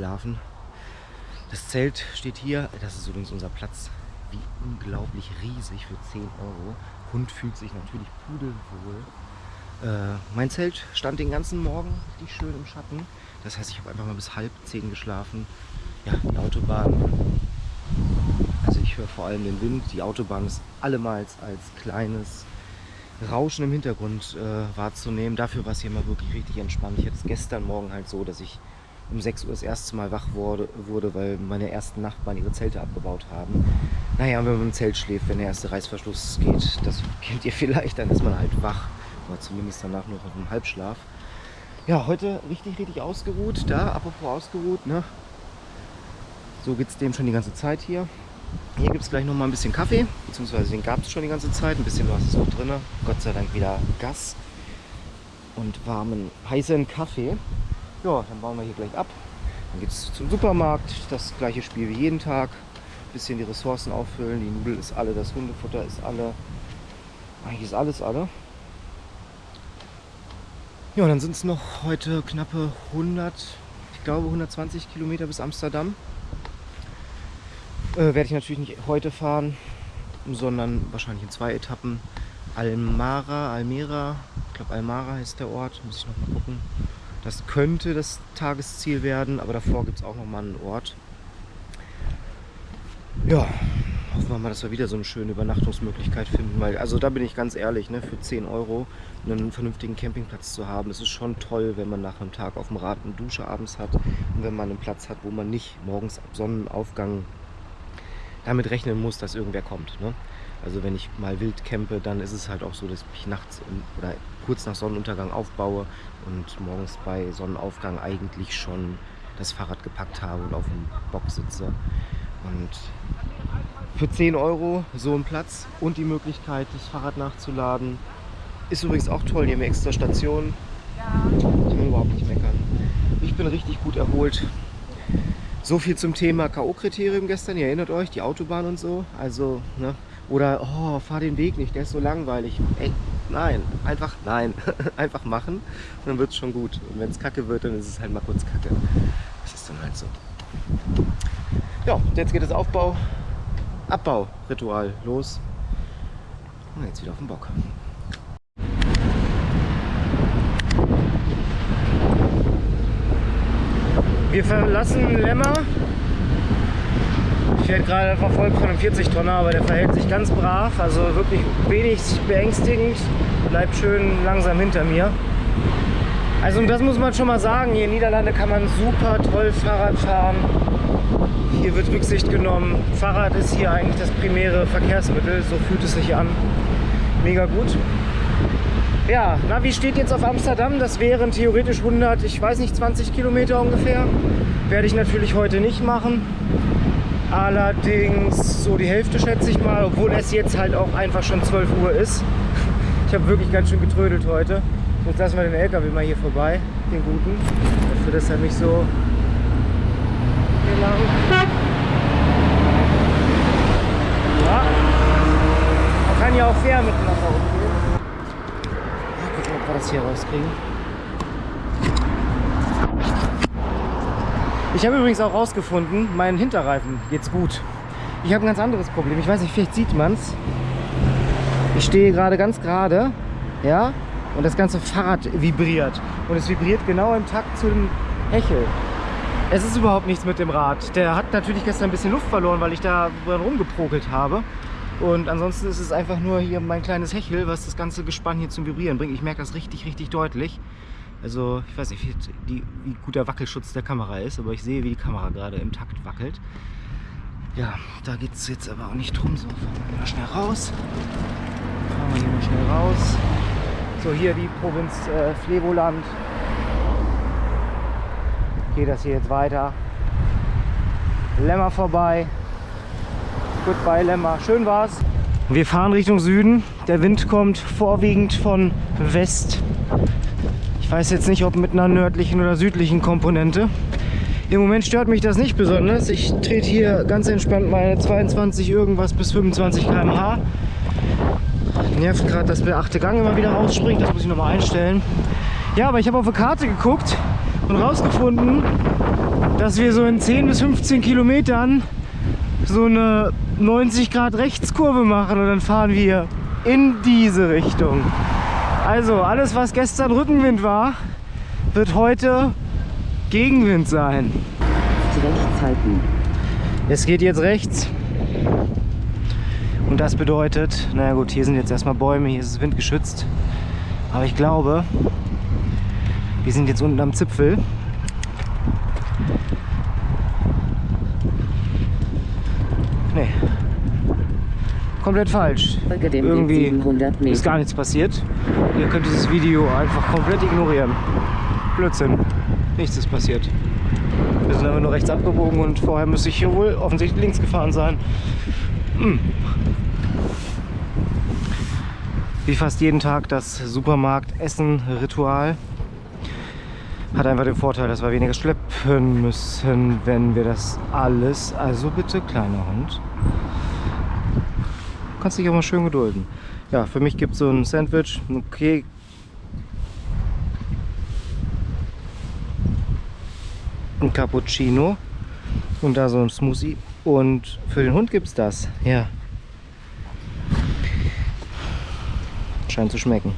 Schlafen. Das Zelt steht hier. Das ist übrigens unser Platz. Wie unglaublich riesig für 10 Euro. Hund fühlt sich natürlich pudelwohl. Äh, mein Zelt stand den ganzen Morgen richtig schön im Schatten. Das heißt, ich habe einfach mal bis halb zehn geschlafen. Ja, die Autobahn. Also ich höre vor allem den Wind. Die Autobahn ist allemals als kleines Rauschen im Hintergrund äh, wahrzunehmen. Dafür war es hier mal wirklich richtig entspannt. Ich hatte es gestern Morgen halt so, dass ich um 6 Uhr das erste Mal wach wurde, wurde, weil meine ersten Nachbarn ihre Zelte abgebaut haben. Naja, wenn man im Zelt schläft, wenn der erste Reißverschluss geht, das kennt ihr vielleicht, dann ist man halt wach. Oder zumindest danach noch auf dem Halbschlaf. Ja, heute richtig, richtig ausgeruht. Da, apropos ausgeruht, ne? So geht es dem schon die ganze Zeit hier. Hier gibt es gleich noch mal ein bisschen Kaffee, beziehungsweise den gab es schon die ganze Zeit. Ein bisschen was ist auch drin. Gott sei Dank wieder Gas und warmen, heißen Kaffee. Ja, dann bauen wir hier gleich ab. Dann geht es zum Supermarkt. Das gleiche Spiel wie jeden Tag. Ein bisschen die Ressourcen auffüllen. Die Nudel ist alle, das Hundefutter ist alle. Eigentlich ist alles alle. Ja, dann sind es noch heute knappe 100, ich glaube 120 Kilometer bis Amsterdam. Äh, Werde ich natürlich nicht heute fahren, sondern wahrscheinlich in zwei Etappen. Almara, Almera, ich glaube Almara heißt der Ort, muss ich noch mal gucken. Das könnte das Tagesziel werden, aber davor gibt es auch noch mal einen Ort. Ja, hoffen wir mal, dass wir wieder so eine schöne Übernachtungsmöglichkeit finden. Weil, also da bin ich ganz ehrlich, ne, für 10 Euro einen vernünftigen Campingplatz zu haben, das ist schon toll, wenn man nach einem Tag auf dem Rad eine Dusche abends hat und wenn man einen Platz hat, wo man nicht morgens ab Sonnenaufgang damit rechnen muss, dass irgendwer kommt. Ne? Also wenn ich mal wild campe, dann ist es halt auch so, dass ich nachts oder kurz nach Sonnenuntergang aufbaue und morgens bei Sonnenaufgang eigentlich schon das Fahrrad gepackt habe und auf dem Bock sitze. Und für 10 Euro so ein Platz und die Möglichkeit, das Fahrrad nachzuladen. Ist übrigens auch toll, hier haben extra Stationen. Ich will überhaupt nicht meckern. Ich bin richtig gut erholt. So viel zum Thema K.O.-Kriterium gestern, ihr erinnert euch, die Autobahn und so. Also, ne? Oder, oh, fahr den Weg nicht, der ist so langweilig. Ey, nein, einfach nein. einfach machen und dann wird es schon gut. Und wenn es kacke wird, dann ist es halt mal kurz kacke. Das ist dann halt so. Ja, jetzt geht das Aufbau Abbau-Ritual los. Und jetzt wieder auf den Bock. Wir verlassen Lemmer. Werde gerade verfolgt von einem 40-Tonner, aber der verhält sich ganz brav. Also wirklich wenig beängstigend. Bleibt schön langsam hinter mir. Also das muss man schon mal sagen, hier in Niederlande kann man super toll Fahrrad fahren. Hier wird Rücksicht genommen. Fahrrad ist hier eigentlich das primäre Verkehrsmittel, so fühlt es sich an. Mega gut. Ja, Navi steht jetzt auf Amsterdam. Das wären theoretisch 100, ich weiß nicht, 20 Kilometer ungefähr. Werde ich natürlich heute nicht machen. Allerdings so die Hälfte schätze ich mal, obwohl es jetzt halt auch einfach schon 12 Uhr ist. Ich habe wirklich ganz schön getrödelt heute. Jetzt lassen wir den LKW mal hier vorbei, den guten. Dafür, dass er mich so. Ja. Man kann ja auch fair miteinander umgehen. Mal gucken, ob wir das hier rauskriegen. Ich habe übrigens auch rausgefunden, meinen Hinterreifen geht's gut. Ich habe ein ganz anderes Problem. Ich weiß nicht, vielleicht sieht man es. Ich stehe gerade ganz gerade, ja, und das ganze Fahrrad vibriert. Und es vibriert genau im Takt zu dem Hechel. Es ist überhaupt nichts mit dem Rad. Der hat natürlich gestern ein bisschen Luft verloren, weil ich da rumgeprokelt habe. Und ansonsten ist es einfach nur hier mein kleines Hechel, was das ganze Gespann hier zum Vibrieren bringt. Ich merke das richtig, richtig deutlich. Also ich weiß nicht, wie, wie gut der Wackelschutz der Kamera ist, aber ich sehe, wie die Kamera gerade im Takt wackelt. Ja, da geht es jetzt aber auch nicht drum. So, fahren wir mal schnell raus. Fahren wir hier mal schnell raus. So, hier die Provinz äh, Flevoland. Geht das hier jetzt weiter. Lämmer vorbei. Goodbye Lämmer. Schön war's. Wir fahren Richtung Süden. Der Wind kommt vorwiegend von West. Weiß jetzt nicht, ob mit einer nördlichen oder südlichen Komponente. Im Moment stört mich das nicht besonders. Ich trete hier ganz entspannt meine 22 irgendwas bis 25 km/h nervt gerade, dass der achte Gang immer wieder rausspringt. Das muss ich nochmal einstellen. Ja, aber ich habe auf der Karte geguckt und rausgefunden, dass wir so in 10 bis 15 Kilometern so eine 90 Grad Rechtskurve machen und dann fahren wir in diese Richtung. Also alles, was gestern Rückenwind war, wird heute Gegenwind sein. Rechts halten. Es geht jetzt rechts. Und das bedeutet, naja gut, hier sind jetzt erstmal Bäume, hier ist es windgeschützt. Aber ich glaube, wir sind jetzt unten am Zipfel. Komplett falsch. Irgendwie 700 ist gar nichts passiert. Ihr könnt dieses Video einfach komplett ignorieren. Blödsinn. Nichts ist passiert. Wir sind aber nur rechts abgebogen und vorher müsste ich hier wohl offensichtlich links gefahren sein. Hm. Wie fast jeden Tag das Supermarkt-Essen-Ritual. Hat einfach den Vorteil, dass wir weniger schleppen müssen, wenn wir das alles. Also bitte, kleiner Hund. Kannst dich auch mal schön gedulden. Ja, für mich gibt es so ein Sandwich, okay. Ein Cappuccino und da so ein Smoothie. Und für den Hund gibt es das. Ja. Scheint zu schmecken.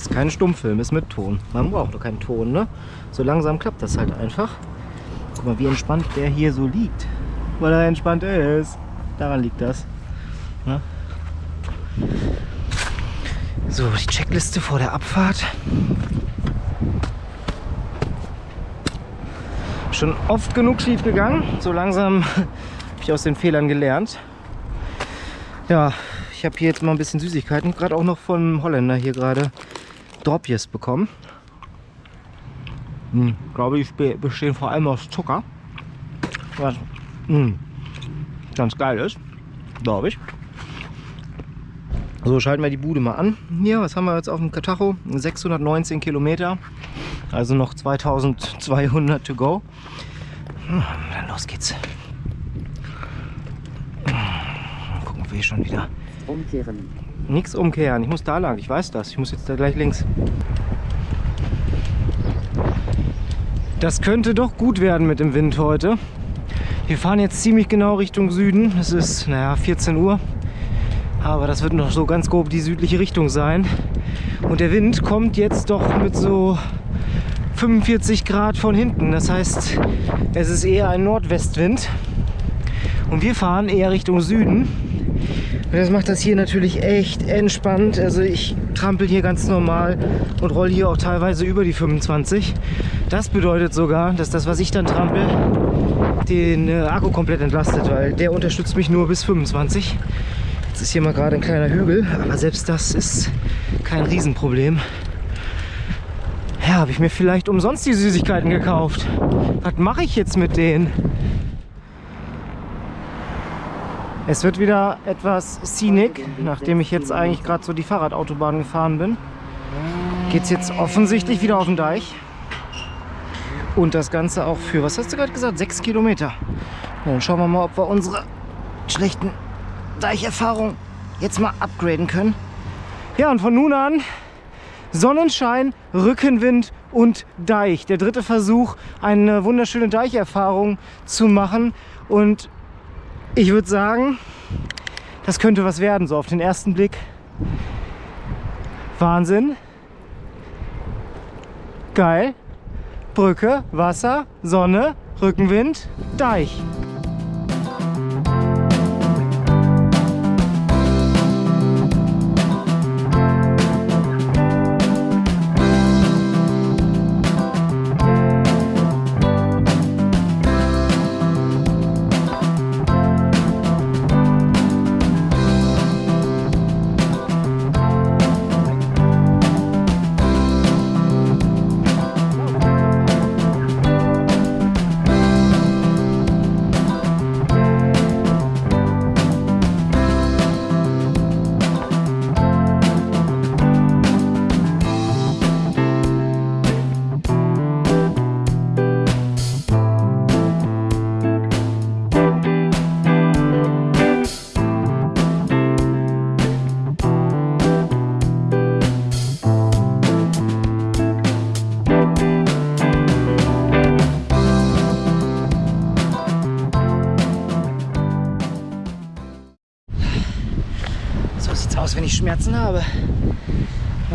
Ist kein Stummfilm, ist mit Ton. Man braucht doch keinen Ton, ne? So langsam klappt das halt einfach. Guck mal, wie entspannt der hier so liegt. Weil er entspannt ist. Daran liegt das. Ne? So, die Checkliste vor der Abfahrt. Schon oft genug schief gegangen. So langsam habe ich aus den Fehlern gelernt. Ja, ich habe hier jetzt mal ein bisschen Süßigkeiten. Gerade auch noch vom Holländer hier gerade Dropjes bekommen. Hm, glaube ich, be- bestehen vor allem aus Zucker. Was hm, ganz geil ist, glaube ich. So, schalten wir die Bude mal an. Hier, was haben wir jetzt auf dem Katacho? 619 Kilometer. Also noch 2200 to go. Hm, Dann los geht's. Hm, Gucken, wir hier schon wieder Umkehren. Nichts umkehren. Ich muss da lang. Ich weiß das. Ich muss jetzt da gleich links. Das könnte doch gut werden mit dem Wind heute. Wir fahren jetzt ziemlich genau Richtung Süden. Es ist, naja, 14 Uhr. Aber das wird noch so ganz grob die südliche Richtung sein. Und der Wind kommt jetzt doch mit so 45 Grad von hinten. Das heißt, es ist eher ein Nordwestwind. Und wir fahren eher Richtung Süden. Und das macht das hier natürlich echt entspannt. Also ich trampel hier ganz normal und rolle hier auch teilweise über die 25. Das bedeutet sogar, dass das, was ich dann trampel, den äh, Akku komplett entlastet, weil der unterstützt mich nur bis 25. Jetzt ist hier mal gerade ein kleiner Hügel, aber selbst das ist kein Riesenproblem. Ja, habe ich mir vielleicht umsonst die Süßigkeiten gekauft. Was mache ich jetzt mit denen? Es wird wieder etwas scenic, nachdem ich jetzt eigentlich gerade so die Fahrradautobahn gefahren bin. Geht es jetzt offensichtlich wieder auf den Deich. Und das Ganze auch für, was hast du gerade gesagt, sechs Kilometer. Dann schauen wir mal, ob wir unsere schlechten Deicherfahrungen jetzt mal upgraden können. Ja, und von nun an Sonnenschein, Rückenwind und Deich. Der dritte Versuch, eine wunderschöne Deicherfahrung zu machen. Und ich würde sagen, das könnte was werden, so auf den ersten Blick. Wahnsinn. Geil. Brücke, Wasser, Sonne, Rückenwind, Deich.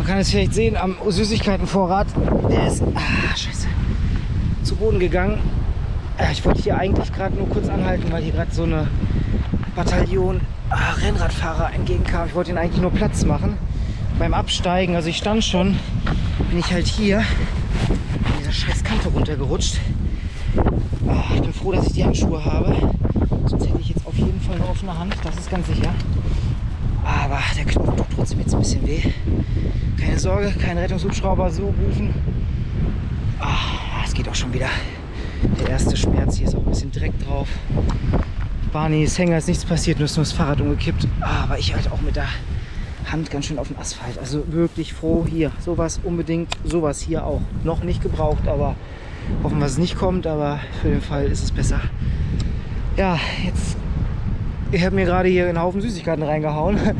Kann es vielleicht sehen am Süßigkeitenvorrat. Der ist ah, scheiße, zu Boden gegangen. Ja, ich wollte hier eigentlich gerade nur kurz anhalten, weil hier gerade so eine Bataillon ah, Rennradfahrer entgegenkam. Ich wollte ihnen eigentlich nur Platz machen. Beim Absteigen, also ich stand schon, bin ich halt hier in dieser scheiß Kante runtergerutscht. Ah, ich bin froh, dass ich die Handschuhe habe. Sonst hätte ich jetzt auf jeden Fall eine offene Hand, das ist ganz sicher. Aber der Knochen tut trotzdem jetzt ein bisschen weh. Keine Sorge, kein Rettungshubschrauber so rufen. Ah, es geht auch schon wieder. Der erste Schmerz, hier ist auch ein bisschen Dreck drauf. Barneys Hänger ist nichts passiert, nur ist nur das Fahrrad umgekippt. Aber ich halt auch mit der Hand ganz schön auf dem Asphalt. Also wirklich froh hier. Sowas unbedingt, sowas hier auch. Noch nicht gebraucht, aber hoffen wir, es nicht kommt. Aber für den Fall ist es besser. Ja, jetzt. Ich habe mir gerade hier einen Haufen Süßigkeiten reingehauen.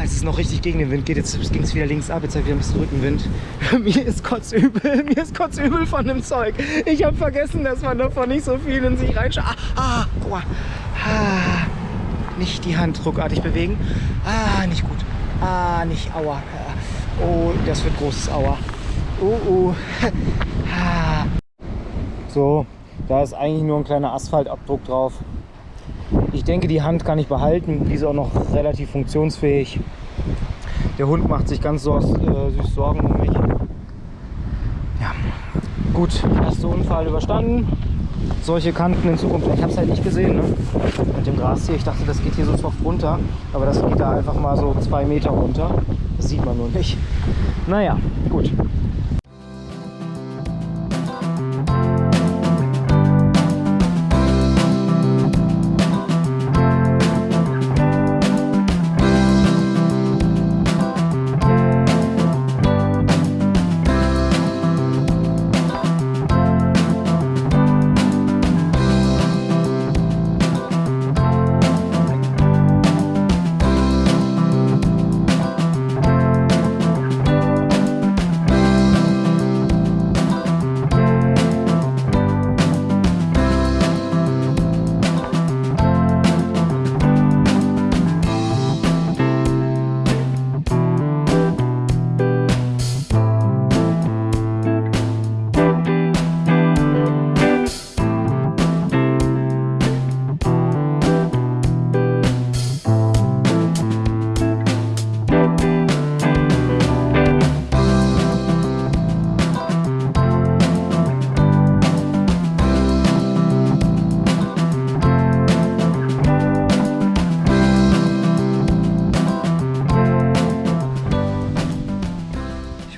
Es noch richtig gegen den Wind geht, jetzt ging es wieder links ab, jetzt habe ich wieder ein bisschen Rückenwind. mir ist kotzübel, mir ist kotzübel von dem Zeug. Ich habe vergessen, dass man davon nicht so viel in sich reinschaut. Ah, ah, aua. ah, nicht die Hand ruckartig bewegen. Ah, nicht gut. Ah, nicht aua. Oh, das wird großes Aua. Oh, oh. Ah. So, da ist eigentlich nur ein kleiner Asphaltabdruck drauf. Ich denke, die Hand kann ich behalten. Die ist auch noch relativ funktionsfähig. Der Hund macht sich ganz so, äh, süß Sorgen um mich. Ja, gut, erster Unfall überstanden. Solche Kanten in Zukunft, ich habe es halt nicht gesehen ne? mit dem Gras hier. Ich dachte, das geht hier so soft runter, aber das geht da einfach mal so zwei Meter runter. Das sieht man nur nicht. Naja, gut.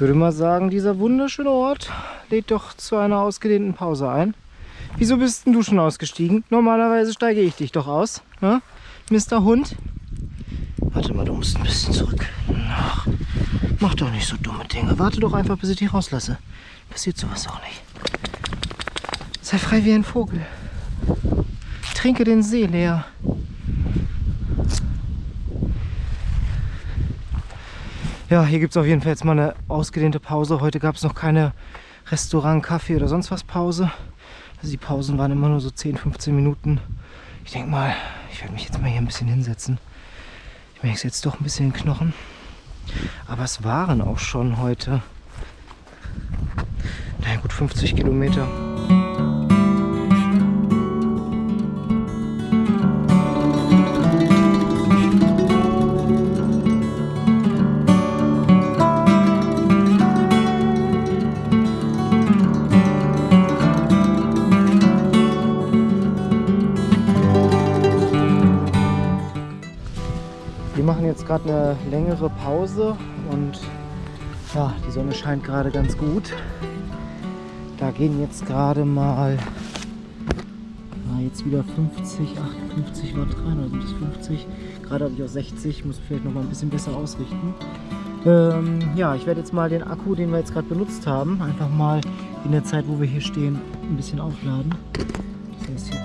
Ich würde mal sagen, dieser wunderschöne Ort lädt doch zu einer ausgedehnten Pause ein. Wieso bist denn du schon ausgestiegen? Normalerweise steige ich dich doch aus, ne? Mr. Hund. Warte mal, du musst ein bisschen zurück. Ach, mach doch nicht so dumme Dinge. Warte doch einfach, bis ich dich rauslasse. Passiert sowas auch nicht. Sei frei wie ein Vogel. Trinke den See leer. Ja, hier gibt es auf jeden Fall jetzt mal eine ausgedehnte Pause. Heute gab es noch keine Restaurant, Kaffee oder sonst was Pause. Also die Pausen waren immer nur so 10, 15 Minuten. Ich denke mal, ich werde mich jetzt mal hier ein bisschen hinsetzen. Ich merke es jetzt doch ein bisschen in den Knochen. Aber es waren auch schon heute, naja gut 50 Kilometer. Wir machen jetzt gerade eine längere Pause und ja, die Sonne scheint gerade ganz gut. Da gehen jetzt gerade mal na, jetzt wieder 50, 58 Watt rein, oder sind das 50? Gerade habe ich auch 60, muss vielleicht noch mal ein bisschen besser ausrichten. Ähm, ja, ich werde jetzt mal den Akku, den wir jetzt gerade benutzt haben, einfach mal in der Zeit, wo wir hier stehen, ein bisschen aufladen.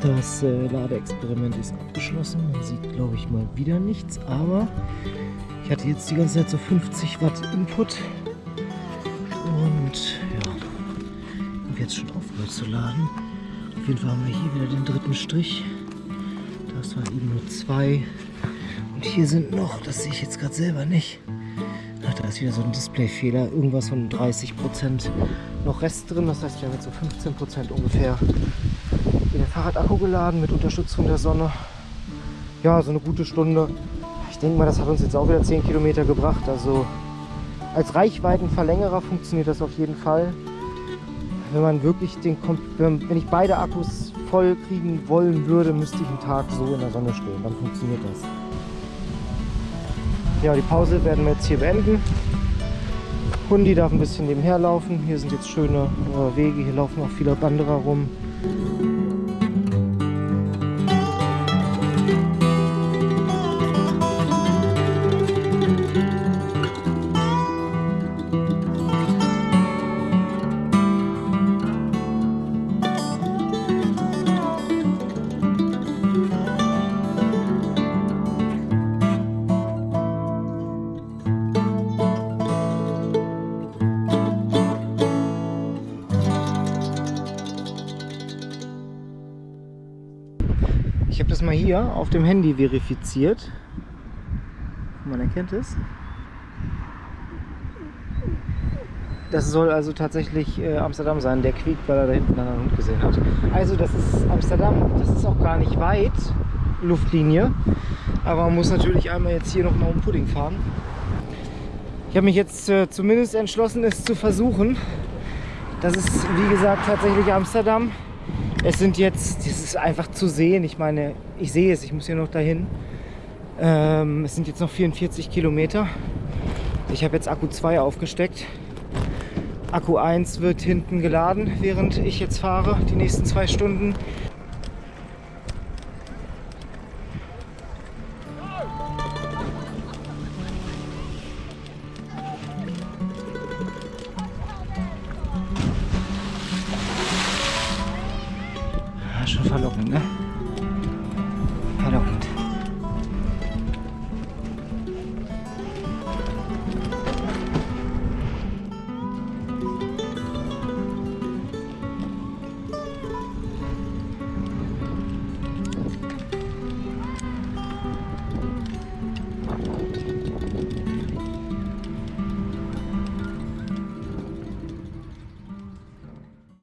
Das äh, Ladeexperiment ist abgeschlossen. Man sieht, glaube ich, mal wieder nichts. Aber ich hatte jetzt die ganze Zeit so 50 Watt Input. Und ja, habe jetzt schon aufgehört zu laden. Auf jeden Fall haben wir hier wieder den dritten Strich. Das war eben nur zwei. Und hier sind noch, das sehe ich jetzt gerade selber nicht. Ach, da ist wieder so ein Displayfehler, irgendwas von 30% noch Rest drin. Das heißt, wir haben jetzt so 15% ungefähr Fahrradakku geladen mit Unterstützung der Sonne. Ja, so eine gute Stunde. Ich denke mal, das hat uns jetzt auch wieder 10 Kilometer gebracht. Also als Reichweitenverlängerer funktioniert das auf jeden Fall. Wenn man wirklich den, wenn ich beide Akkus voll kriegen wollen würde, müsste ich einen Tag so in der Sonne stehen. Dann funktioniert das. Ja, die Pause werden wir jetzt hier beenden. Hundi darf ein bisschen nebenher laufen. Hier sind jetzt schöne äh, Wege. Hier laufen auch viele Wanderer rum. Hier auf dem Handy verifiziert. Man erkennt es. Das soll also tatsächlich äh, Amsterdam sein. Der quiekt, weil er da hinten einen Hund gesehen hat. Also das ist Amsterdam. Das ist auch gar nicht weit, Luftlinie. Aber man muss natürlich einmal jetzt hier nochmal um Pudding fahren. Ich habe mich jetzt äh, zumindest entschlossen, es zu versuchen. Das ist, wie gesagt, tatsächlich Amsterdam. Es sind jetzt, das ist einfach zu sehen. Ich meine, ich sehe es, ich muss hier noch dahin. Ähm, es sind jetzt noch 44 Kilometer. Ich habe jetzt Akku 2 aufgesteckt. Akku 1 wird hinten geladen, während ich jetzt fahre, die nächsten zwei Stunden. Ja, schon verlockend, ne?